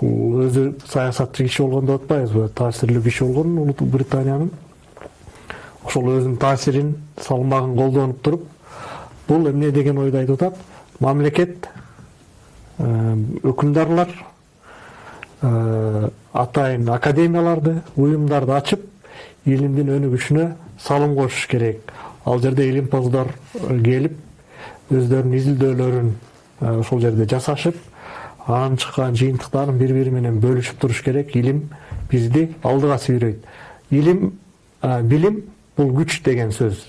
бул өзү саясатчы киши болгон деп атпайбызбы таасирлүү киши болгон улуу британиянын. Ошол өзүнүн таасирин салмагын колдонуп туруп бул эмне? деген ойду айтып атат мамлекет э, өкүмдарлар э, атайын академияларды уюмдарды ачып илимдин өнүгүшүнө салым кошуш керек. Ал жерде илимпоздор э, келип өздөрүнүн изилдөөлөрүн ошол жерде жасашып анан чыккан жыйынтыктарын бири бири менен бөлүшүп туруш керек илим бизди алдыга сүйрөйт илим билим бул күч деген сөз.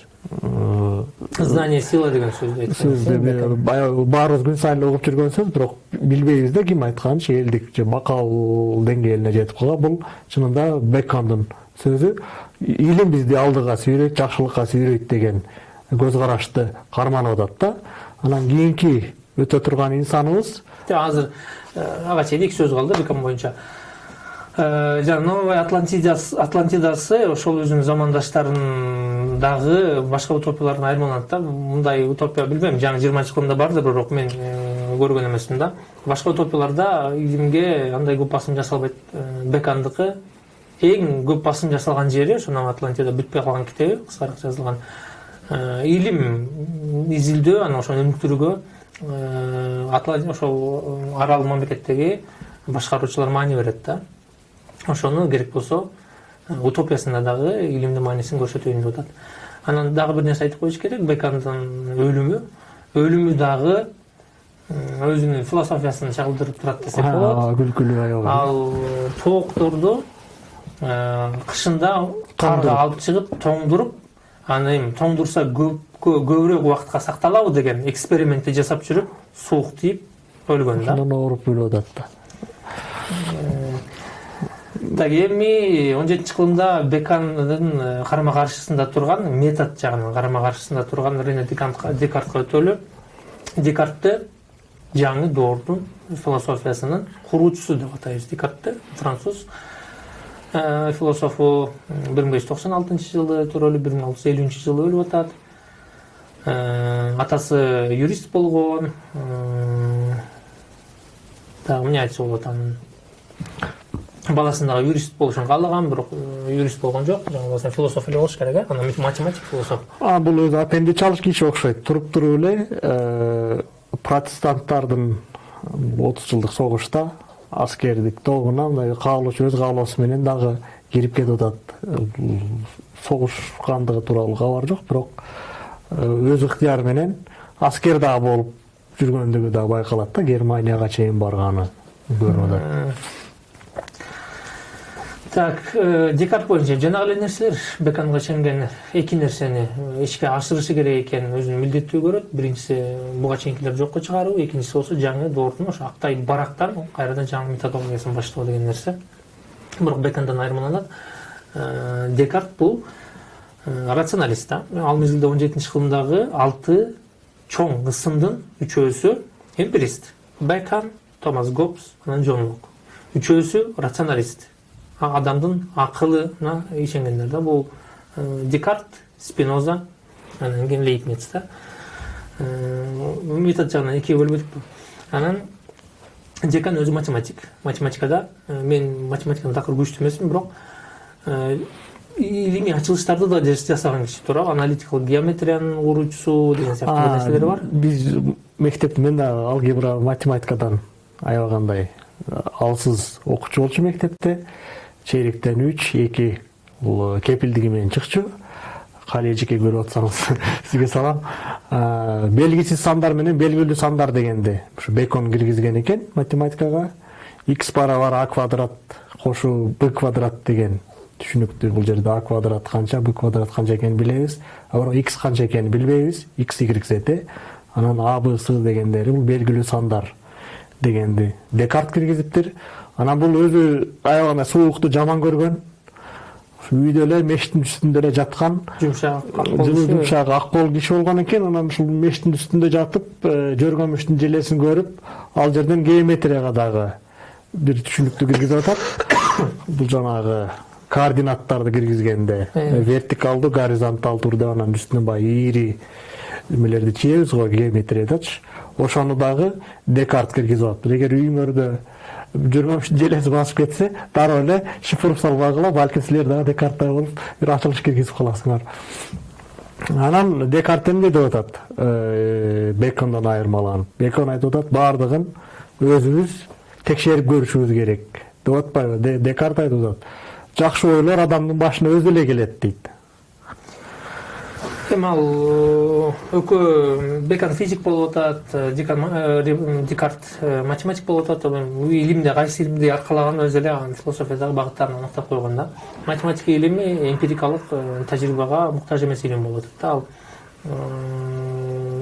Знание сила деген айткан сөздү бе- баягы баарыбыз күн сайын угуп жүргөн сөз бирок билбейбиз да ким айтканын элдик же макал деңгээлине жетип калган бул чынында бекондун сөзү илим бизди алдыга сүйрөйт жакшылыкка сүйрөйт деген көз карашты карманып атат да. Анан кийинки өтө турган инсаныбыз азыр э, ага чейин эки сөз калды бекон боюнча Э, жана новая атлантидасы атлантидасы ошол өзүнүн замандаштарын дагы башка утопиялардан айырмаланат да. Мындай утопия билбейм жаңы жыйырманчы кылымда бардыр бирок мен э, көргөн эмесмин да. Башка утопияларда илимге андай көп басым жасалбайт Э, бекондуку эң көп басым жасалган жери ошону атлантияда бүтпөй калган китеби кыскараак жазылган илим изилдөө анан ошону өнүктүрүүгө ошол арал мамлекеттеги башкаруучулар маани берет да ошону керек болсо э, утопиясында дагы илимдин маанисин көрсөтөйүн деп атат. Анан дагы бир нерсе айтып коюш керек бекондун өлүмү. Өлүмү дагы өзүнүн философиясын чагылдырып турат десек болот. күлкүлүү аябай. Ал тоокторду э, кышында Тоңдуруп. алып чыгып тоңдуруп аны эми тоңдурса көбүрөөк убакытка сакталабы деген экспериментти жасап жүрүп суук тийип өлгөн да. Ошондон ооруп өлүп атат да. Так эми он жетинчи кылымда бекондун э, карама каршысында турган метод жагынан карама каршысында турган рене декартка өтөлү декартты жаңы доордун философиясынын куруучусу деп атайбыз. Декартты француз э, философу бир миң беш жүз токсон алтынчы жылы төрөлүп бир миң алты жүз элүүнчү жылы өлүп атат. Э, атасы юрист болгон дагы эмне айтса болот анын баласын дагы юрист болушун каалаган бирок э, юрист болгон жок жаңы философ эле болуш керек э анан математик философ. А бул өзү аппендичалык киши окшойт туруп туруп эле протестанттардын отуз жылдык согушта аскердик тобуна мындай каалоочу өз каалоосу менен дагы кирип кетип атат согушкандыгы тууралуу кабар жок бирок өз ыктыяры менен аскер дагы болуп жүргөндүгү дагы байкалат да германияга чейин барганы көрүнүп атат так э, декарт боюнча жанагы эле нерселер беконго ишенген эки нерсени ишке ашырышы керек экенин өзүнүн милдеттүү көрөт. Биринчиси буга чейинкилерди жокко чыгаруу экинчиси болсо жаңы доордун ошо актай барактан кайрадан жаңы методологиясын баштоо деген нерсе. Бирок бекондон айырмаланат. Э, декарт бул э, рационалист да. Ал мезгилде он жетинчи кылымдагы алты чоң ысымдын үчөөсү эмпирист. Бекон томас гоббс анан джон лок үчөөсү рационалист. Адамдын акылына ишенгендер да бул декарт спиноза анан кийин лейбниц да метод жагынан экиге бөлүп анан декан өзү математик математикада мен математикада такыр күчтүү эмесмин бирок илимий ачылыштарды да жас- жасаган киши туура аналитикалык геометриянын куруучусу деген сыяктуу нерселери бар биз мектепте мен дагы алгебра математикадан аябагандай алсыз окуучу болчу мектепте чейректен үч эки бул кепилдиги менен чыкчу кали эжеке көрүп атсаңыз сизге салам белгисиз сандар менен белгилүү сандар дегенди ушу бекон киргизген экен математикага x барабар а квадрат кошуу б квадрат деген түшүнүктүү бул жерде а квадрат канча б квадрат канча экенин билебиз а бирок x канча экенин билбейбиз x y z. Анан а б с дегендери бул белгилүү сандар дегенди декарт киргизиптир анан бул өзү аябагандай суукту жаман көргөн үйдө эле мештин үстүндө эле жаткан жумшак жумшак ак кол киши болгон экен анан ушул мештин үстүндө жатып жөргөмүштүн желесин көрүп ал жерден геометрияга дагы бир түшүнүктү киргизип атат бул жанагы координаттарды киргизгенде вертикалдуу горизонталдуу деп анан үстүнө баягы ийри эмелерди чийебиз го геометриядачы ошону дагы декарт киргизип атыптыр эгер үйүңөрдө жөргөмүштүн желеси басып кетсе дароо эле шифрып салбагыла балким силер дагы декарттай болуп бир ачылыш киргизип каласыңар анан декарт эмне деп атат Э, бекондон айырмаланып. Бекон айтып атат баардыгын өзүбүз текшерип көрүшүбүз керек. Деп атпайбы Де- декарт айтып атат жакшы ойлор адамдын башына өзү эле келет дейт эми ал э, экөө бекон физик болуп атат э, э, декарт э, математик болуп атат эми илимде кайсы илимди аркалаган өзү эле анын философиядагы багыттарын аныктап койгон да. Математика илими эмпирикалык тажрыйбага муктаж эмес илим болуп атат да ал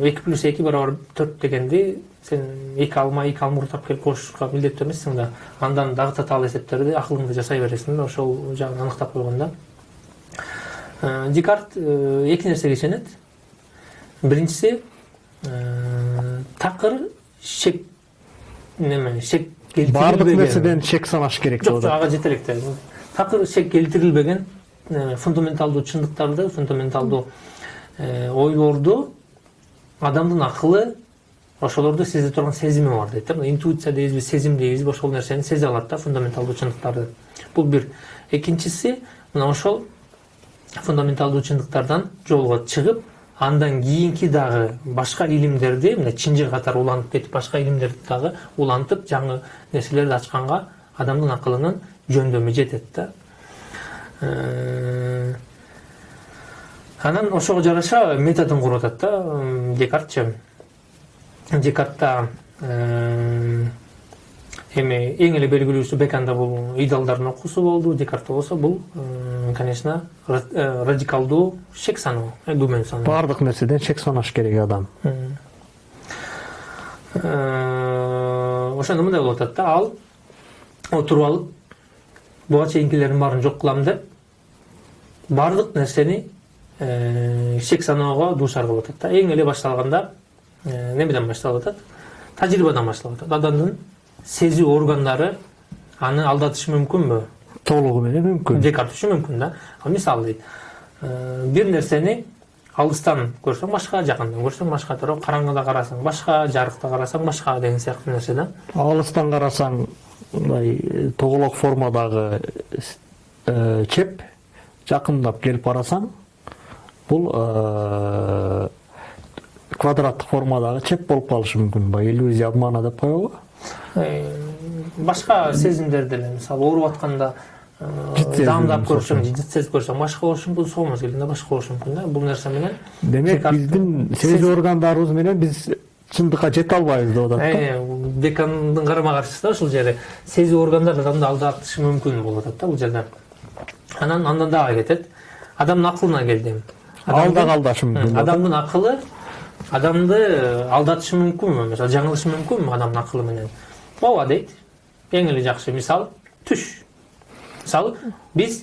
эки плюс эки барабар төрт дегенди сен эки алма эки алмуртап келип кошушка милдеттүү эмессиң да андан дагы татаал эсептерди акылыңда жасай бересиң да ошол жагын аныктап койгон да. Декарт э, эки нерсеге ишенет биринчиси э, такыр шек неме шек келтирилбеген нерседен шек санаш керек ага жете элек да такыр шек келтирилбеген э, фундаменталдуу чындыктарды фундаменталдуу э, ойлорду адамдын акылы ошолорду сезе турган сезими бар дейт да интуиция дейбизби сезим дейбизби ошол нерсени сезе алат да фундаменталдуу чындыктарды бул бир экинчиси мына ошол фундаменталдуу чындыктардан жолго чыгып андан кийинки дагы башка илимдерди мына чынжыр катары улантып кетип башка илимдерди дагы улантып жаңы нерселерди ачканга адамдын акылынын жөндөмү жетет да. Анан ошого жараша методун куруп атат да декартчы декартта эми эң эле белгилүүсү беканда бул идеалдардын окуусу болду декартта болсо бул конечно э, радикалдуу шек саноо э, күмөн саноо. Баардык нерседен шек санаш керек адам. Э, ошондо мындай болуп атат да. Ал отуруп алып буга чейинкилердин баарын жок кылам деп баардык нерсени шек саноого дуушар кылып атат да. Эң эле башталганда немеден башталып атат? Тажрыйбадан башталып атат. Адамдын сезүү органдары аны алдатышы мүмкүнбү толугу менен мүмкүн декарт үчүн мүмкүн да ал мисалы дейт бир нерсени алыстан көрсөң башка жакындан көрсөң башка туурабы караңгыда карасаң башка жарыкта карасаң башка деген сыяктуу нерсе да алыстан карасаң мындай тоголок формадагы чеп жакындап келип карасаң бул квадраттык формадагы чеп болуп калышы мүмкүн баягы иллюзия обмана деп коебу башка сезимдер деле мисалы ооруп атканда сезим, даамдап үчүн. жит сезип көрсөң башка болушу мүмкүн соомуз келгенде башка болушу мүмкүн да бул нерсе менен демек биздин сезүү органдарыбыз менен биз чындыкка жете албайбыз деп атат да Э, декандын карама каршысы да ушул жери сезүү органдары адамды алдатышы мүмкүн болуп атат да бул жерде. Анан андан дагы кетет адамдын акылына келди ал дагы алдашы мүмкүн адамдын акылы адамды алдатышы мүмкүнбү мисалы жаңылышы мүмкүнбү адамдын акылы менен? Ооба дейт эң эле жакшы мисал түш. Мисалы биз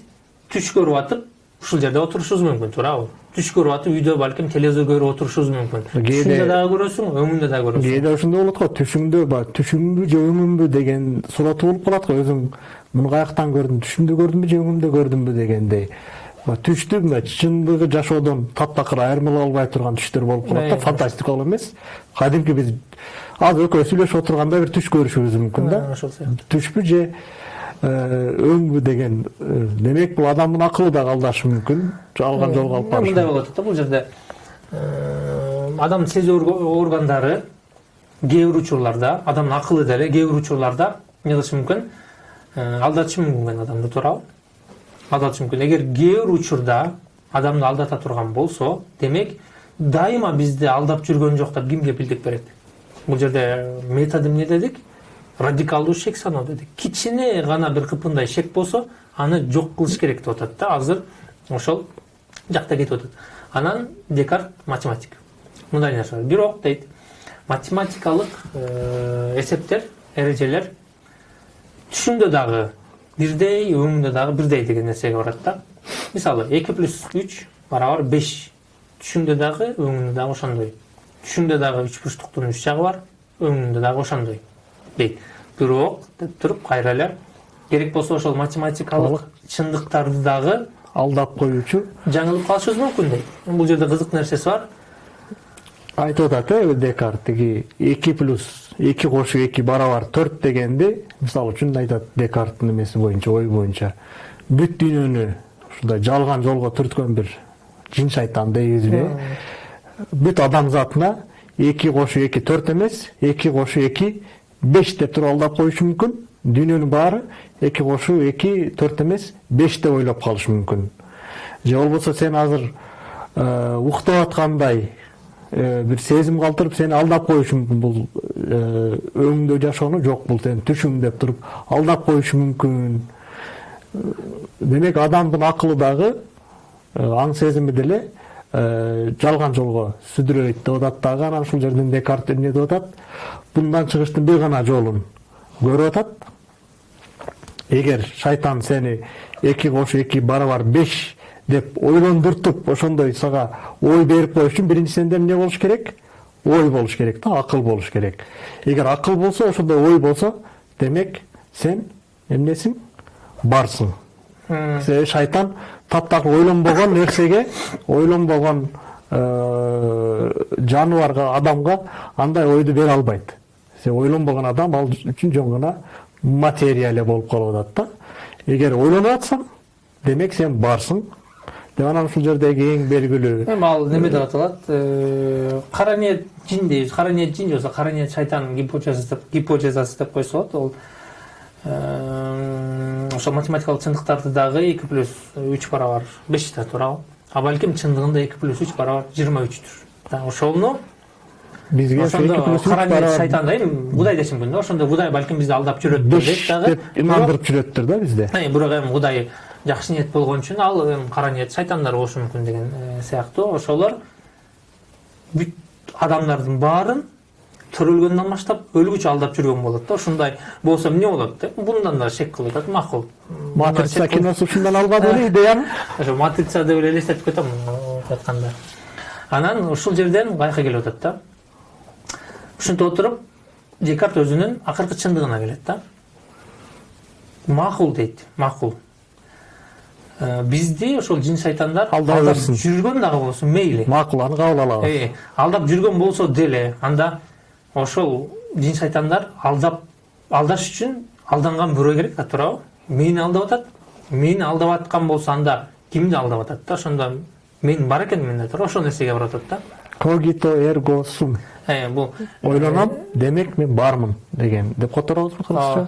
түш көрүп атып ушул жерде отурушубуз мүмкүн туурабы түш көрүп атып үйдө балким телевизор көрүп отурушубуз мүмкүн түшүңдө дагы көрөсүң өңүңдө дагы көрөсүң. Кээде ошондой болот го түшүңдө баягы түшүмбү же өңүмбү деген сураты болуп калат го. Өзүң муну каяктан көрдүм түшүмдө көрдүмбү же өңүмдө көрдүмбү дегендей. Мына чындыгы жашоодон таптакыр айырмалай албай турган түштөр болуп калат да фантастикалык эмес кадимки биз азыр экөөбүз сүйлөшүп отурганда бир түш көрүшүбүз мүмкүн да. Ошол сыяктуу түшпү же өңбү деген демек бул адамдын акылы дагы алдашы мүмкүн жалган жолго алып барышы мындай болуп атат да бул жерде адамдын сезүү органдары кээ бир учурларда адамдын акылы деле кээ бир учурларда эмне кылышы мүмкүн алдатышы мүмкүн адамды туурабы алдатышы мүмкүн эгер кээ бир учурда адамды алдата турган болсо демек дайыма бизди алдап жүргөн жок деп кимге билдик берет? Бул жерде методу эмне дедик? Радикалдуу шек саноо дедик. Кичине гана бир кыпындай шек болсо аны жок кылыш керек деп атат да. Азыр ошол жакта кетип атат. Анан декарт математик. Мындай нерсе бирок дейт математикалык э, эсептер эрежелер түшүңдө дагы бирдей өңүңдө дагы бирдей деген нерсеге барат да мисалы эки плюс үч барабар беш түшүңдө дагы өңүңдө дагы ошондой түшүңдө дагы үч бурчтуктун үч жагы бар өңүңдө дагы ошондой дейт бирок деп туруп кайра эле керек болсо ошол математикалык чындыктарды дагы алдап коюучу жаңылып калышыбыз мүмкүн дейт бул жерде кызык нерсеси бар айтып атат э декарт тиги эки плюс эки кошуу эки барабар төрт дегенди мисалы үчүн айтат декарттын эмеси боюнча ою боюнча бүт дүйнөнү ушундай жалган жолго түрткөн бир жин шайтан дейбизби бүт адамзатына эки кошуу эки төрт эмес эки кошуу эки беш деп туруп алдап коюшу мүмкүн дүйнөнүн баары эки кошуу эки төрт эмес беш деп ойлоп калышы мүмкүн же болбосо сен азыр уктап аткандай бир сезим калтырып сени алдап коюшу мүмкүн бул өңүңдө жашоону жок бул сенин түшүң деп туруп алдап коюшу мүмкүн демек адамдын акылы дагы аң сезими деле жалган жолго сүдүрөйт деп атат дагы анан ушул жерден декарт эмне деп атат bundan чыгыштын бир гана жолун көрүп атат эгер шайтан сени эки кошуу эки барабар беш деп ойлондуртуп ошондой сага ой берип коюш үчүн биринчи сенде эмне болуш керек? Ой болуш керек да акыл болуш керек. Эгер акыл болсо ошондой ой болсо демек сен эмнесиң? Барсың. Себеби шайтан таптакыр ойлонбогон нерсеге ойлонбогон э, жаныбарга адамга андай ойду бере албайт. Себеби ойлонбогон адам ал үчүн жөн гана материя эле болуп калып атат да. Эгер ойлонуп атсаң демек сен барсың. Деп анан ушул жердеги эң белгилүү эми ал неме деп аталат кара ниет жин дейбиз кара ниет жин же болбосо кара ниет шайтан гипотезасы деп гипотезасы деп койсо болот ол ошо математикалык чындыктарды дагы эки плюс үч барабар беш да туурабы а балким чындыгында эки плюс үч барабар жыйырма үчтүр ошону бизге ошондо кара ниет шайтан да эми кудай дешим мүмкүн да ошондо кудай балким бизди алдап жүрөттүр дейт дагы деп инандырып жүрөттүр да бизде Э, бирок эми кудай жакшы ниет болгон үчүн ал эми кара ниет шайтандар болушу мүмкүн деген э, сыяктуу ошолор бүт адамдардын баарын төрөлгөндөн баштап өлгүчө алдап жүргөн болот да. Ушундай болсо эмне болот деп мындан да шек кылып атат макул матрица киносу ушундан алган эле идеяны ошо матрица деп эле элестетип кетем айтканда. Анан ушул жерден каяка келип атат да. Ушинтип отуруп декарт өзүнүн акыркы чындыгына келет да. Макул дейт макул Э, бизди ошол жин шайтандар Алдап берсин. жүргөн дагы болсун мейли макул аны кабыл алабыз алдап жүргөн болсо деле анда ошол жин шайтандар алдап алдаш үчүн алданган бирөө керек да туурабы мени алдап атат мени алдап аткан болсо анда кимди алдап атат да ошондо мен бар экенмин менде туура ошол нерсеге барып атат да когито эрго сум бул ойлоном демек мен бармын деген деп которобузбу кыргызча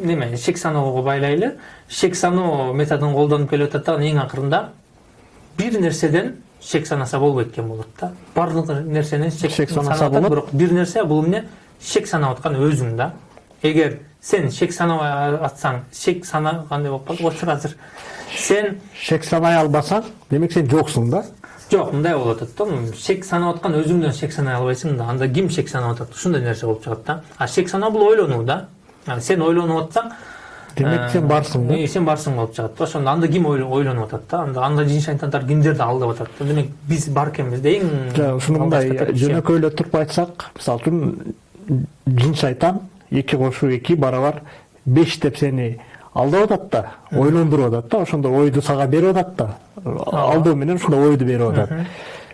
неме шек саноого байлайлы. Шек саноо методун колдонуп келип атат дагы эң акырында бир нерседен шек санаса болбойт экен болот да. Баардык нерсени шек, санаса болот. бирок бир нерсе бул эмне? Шек санап аткан өзүң да. Эгер сен шек санабай атсаң шек сана кандай болуп калды отур азыр сен шек санай албасаң демек сен жоксуң да. Жок мындай болуп атат да. Шек санап аткан өзүңдөн шек санай албайсың да анда ким шек санап атат? Ушундай нерсе болуп чыгат да. А шек саноо бул ойлонуу да. Сен ойлонуп атсаң демек сен барсың да. Э, сен барсың болуп чыгат ошондо анда ким ойло- ойлонуп атат да? Анда анда жин шайтандар кимдерди алдап атат демек биз бар экенбиз да эң жа ушуну мындай жөнөкөйлөп туруп айтсак мисалы үчүн жин шайтан эки кошуу эки барабар беш деп сени алдап атат да ойлондуруп атат да. Ошондо ойду сага берип атат да. Алдоо менен ушундай ойду берип атат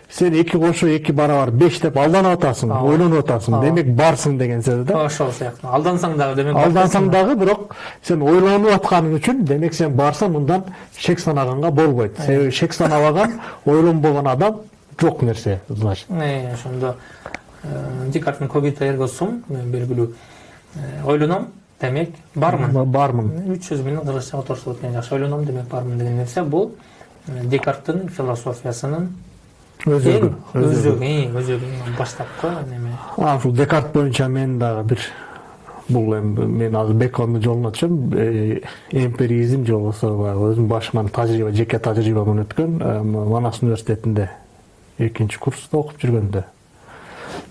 сен эки кошуу эки барабар беш деп алданып атасың ойлонуп атасың демек барсың деген сөз да ошол сыяктуу алдансаң дагы демек алдансаң дагы бирок сен ойлонуп атканың үчүн демек сен барсаң мындан шек санаганга болбойт себеби шек санабаган ойлонбогон адам жок нерсе значит ошондо декарттын когито эрго сум э, белгилүү ойлоном демек бармын бармын үч сөз менен кыргызчага оторсо болот экен жакшы ойлоном демек бармын деген нерсе бул декарттын философиясынын эң өзөгү эң баштапкы неме а ушул декарт боюнча мен дагы бир бул эми мен азыр бекондун жолуна түшөм э, эмпиризм же болбосо баягы өзүмдүн башыман тажрыйба жеке тажрыйбаман өткөн манас университетинде экинчи курста окуп жүргөндө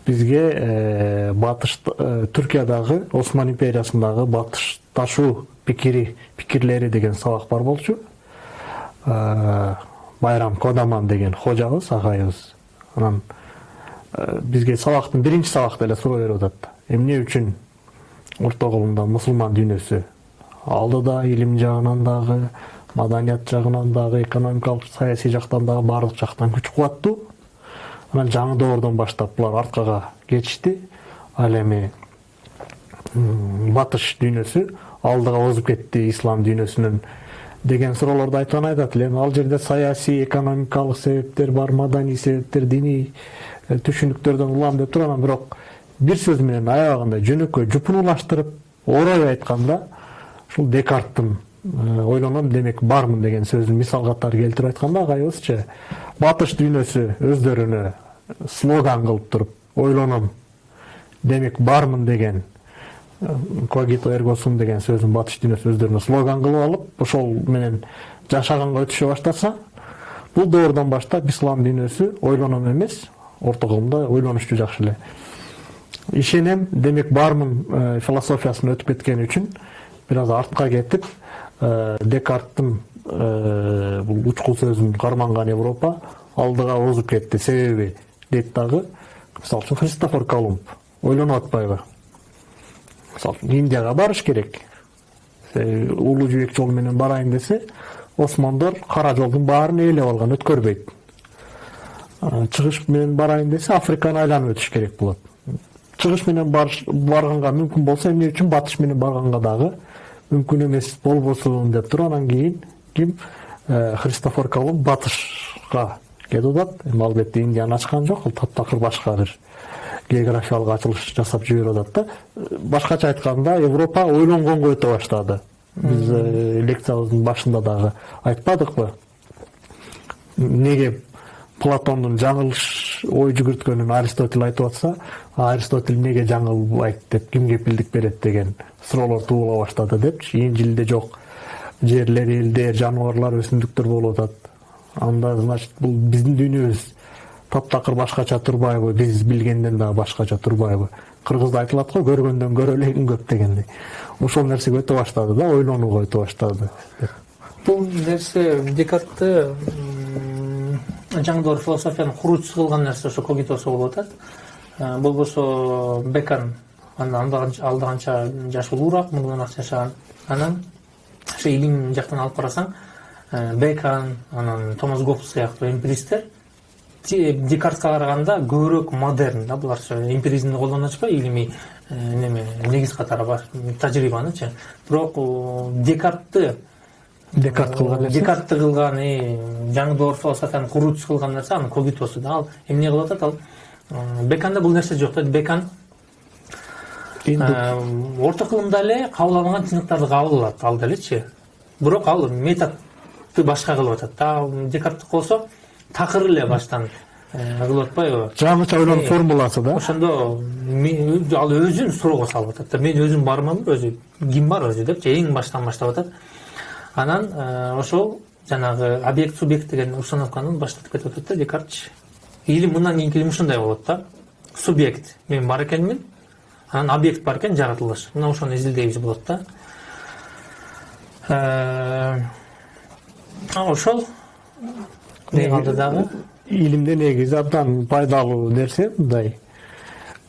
бизге э, батыш э, түркиядагы осман империясындагы батышташуу пикири пикирлери деген сабак бар болчу байрам кодаман деген кожобуз агайыбыз анан бизге сабактын биринчи сабакта эле суроо берип атат эмне үчүн орто кылымда мусулман дүйнөсү алдыда илим жагынан дагы маданият жагынан дагы экономикалык саясий жактан дагы баардык жактан күч кубаттуу анан жаңы доордон баштап булар арткага кетишти ал эми батыш дүйнөсү алдыга озуп кетти ислам дүйнөсүнүн деген анан айтат эле эми ал жерде саясий экономикалык себептер бар маданий себептер диний э, түшүнүктөрдөн улам деп туруп анан бирок бир сөз менен аябагандай жөнөкөй жупунулаштырып орой айтканда ушул декарттын э, ойлоном демек бармын деген сөзүн мисал катары келтирип айтканда агайыбызчы батыш дүйнөсү өздөрүнө слоган кылып туруп ойлоном демек бармын деген когито эрго сум деген сөзүн батыш дүйнөсү өздөрүнө слоган кылып алып ошол менен жашаганга өтүшө баштаса бул доордон баштап ислам дүйнөсү ойлоном эмес орто кылымда ойлонушту жакшы эле. Ишенем демек бармын э, философиясына өтүп кеткени үчүн бир аз артка кетип э, декарттын э, бул учкул сөзүн карманган европа алдыга озуп кетти. Себеби дейт дагы мисалы үчүн христофор колумб ойлонуп атпайбы? Мисалы үчүн индияга барыш керек Себеби улуу жибек жолу менен барайын десе осмондор кара жолдун баарын ээлеп алган өткөрбөйт чыгыш менен барайын десе африканы айланып өтүш керек болот чыгыш менен барганга мүмкүн болсо эмне үчүн батыш менен барганга дагы мүмкүн эмес болбосун деп туруп анан кийин ким христофор колумб батышка кетип атат эми албетте индияны ачкан жок ал таптакыр башка бир географиялык ачылыш жасап жиберип атат да. Башкача айтканда европа ойлонгонго өтө баштады биз э, лекциябыздын башында дагы айтпадыкпы неге платондун жаңылыш ой жүгүрткөнүн аристотель айтып атса аристотель эмнеге жаңылбайт деп ким кепилдик берет деген суроолор тууыла баштады депчи инжилде жок жерлер элдер жаныбарлар өсүмдүктөр болуп атат анда значит бул биздин дүйнөбүз таптакыр башкача турбайбы биз билгенден дагы башкача турбайбы кыргызда айтылат го көргөндөн көрө элегин көп дегендей. Ошол нерсеге өтө баштады да ойлонууга өтө баштады. Бул нерсе декартты жаңдоор философиянын куруучусу кылган нерсе ошо когитосу болуп атат Э, болбосо бекон андан алда канча жаш улуураак мурдун акча жашаган анан ошо илим жактан алып карасаң э, бекон анан томас гоббс сыяктуу эмпиристтер Декартка караганда көбүрөөк модерн да булар эмпиризмди колдонуп атышпайбы илимий э, неме негиз катары баш- тажрыйбанычы бирок декартты декарт кылган нерсе декартты кылган э, жаңдоор философиянын куруучусу кылган нерсе анын когитосу да ал эмне кылып атат ал э, беконда бул нерсе жок да бекон Инду- орто кылымда эле кабыл алынган чындыктарды кабыл алат ал делечи бирок ал методду башка кылып атат да ал декарттыкы болсо такыр эле баштан э, кылып атпайбы жаңыча ойлонуп Э, формуласы да? ошондо ал өзүн суроого салып атат да. Мен өзүм барманбы өзү ким бар өзү депчи эң баштан баштап атат. Анан э, ошол жанагы объект субъект деген установканы баштап кетип атат да декартчы илим мындан кийинки илим ушундай болот да. Субъект мен бар экенмин анан объект бар экен жаратылыш. Мына ошону изилдейбиз болот да. Э, ошол калды дагы илимде негизи абдан пайдалуу нерсе мындай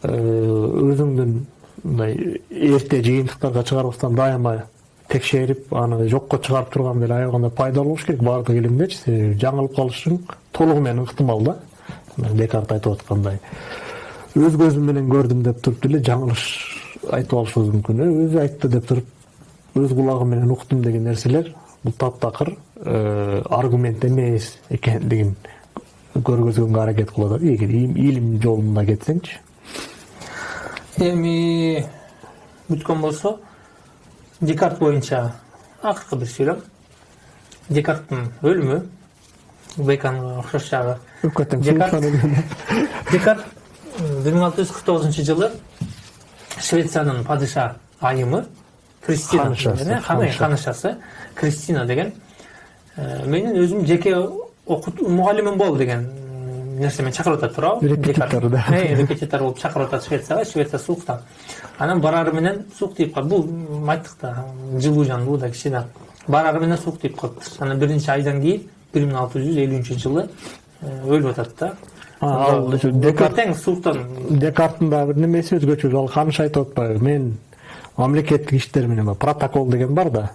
өзүңдүн мындай эрте жыйынтыктарга чыгарбастан дайыма текшерип аны жокко чыгарып турган эле аябаганда пайдалуу болуш керек баардык илимдечи себеби жаңылып калышың толугу менен ыктымал да декарт айтып аткандай өз көзүм менен көрдүм деп туруп деле жаңылыш айтып алышыбыз мүмкүн өзү айтты деп туруп өз кулагым менен уктум деген нерселер бул таптакыр э, аргумент эмес экендигин көргөзгөнгө аракет кылып атат эгер им- илим жолунда кетсеңчи эми бүткөн болсо декарт боюнча акыркы бир сүйлөм декарттын өлүмү беконго окшош жагы Декарт. декарт бир миң алты жүз кырк тогузунчу жылы швециянын падыша айымы кристина Ханышасы, деген, ханы- ханышасы. кристина деген менин өзүм жеке окут мугалимим бол деген нерсемен чакырып атат туурабы Репетитор, да. Репетитор болуп чакырып атат швецияга швеция суукта анан барары менен суук тийип калды бул айттык да жылуу жандуу да кичине барары менен суук тийип калыптыр анан бир нече айдан кийин бир миң алты жүз элүүнчү жылы өлүп атат да ал тең сууктан декарттын дагы бир немеси өзгөчө ал ханыш айтып атпайбы мен мамлекеттик иштер менен протокол деген бар да.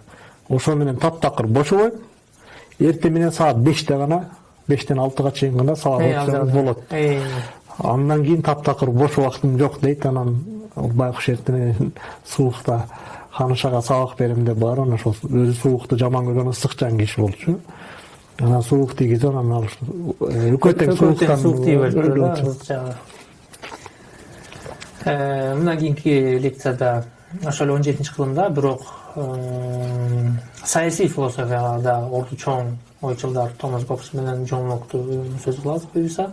Ошо менен таптакыр бошобойм эртең менен саат беште гана бештен алтыга чейин гана сабак окусаңыз болот. андан кийин таптакыр бош убактым жок дейт. Анан байкуш эртең суукта ханышага сабак берем деп барып анан ошол өзү суукту жаман көргөн ысыкчан киши болчу. Анан суук тийгизип анан ал э, үкө тең сууктан суук тийип жагы. Э, мына кийинки лекцияда ошол он жетинчи кылымда бирок э, саясий философияда орду чоң ойчулдар томас гоббс менен джон локту сөз кылабыз буюрса